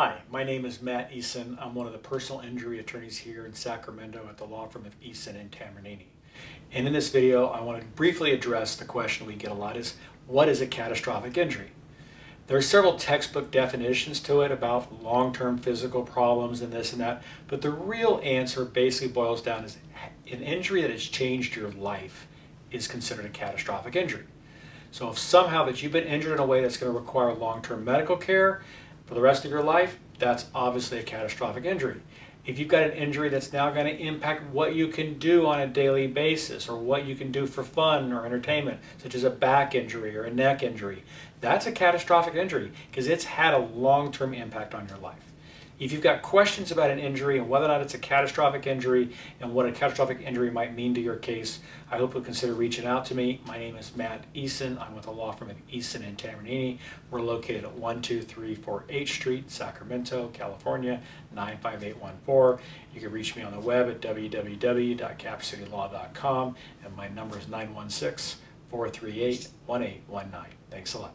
Hi, my name is Matt Eason. I'm one of the personal injury attorneys here in Sacramento at the law firm of Eason and Tambornini. And in this video, I want to briefly address the question we get a lot is, what is a catastrophic injury? There are several textbook definitions to it about long-term physical problems and this and that, but the real answer basically boils down is an injury that has changed your life is considered a catastrophic injury. So if somehow that you've been injured in a way that's going to require long-term medical care for the rest of your life, that's obviously a catastrophic injury. If you've got an injury that's now going to impact what you can do on a daily basis or what you can do for fun or entertainment, such as a back injury or a neck injury, that's a catastrophic injury because it's had a long-term impact on your life. If you've got questions about an injury and whether or not it's a catastrophic injury and what a catastrophic injury might mean to your case, I hope you'll consider reaching out to me. My name is Matt Eason. I'm with the law firm of Eason and Tambornini. We're located at 12348 H Street, Sacramento, California, 95814. You can reach me on the web at www.capcitylaw.com and my number is 916 438 1819. Thanks a lot.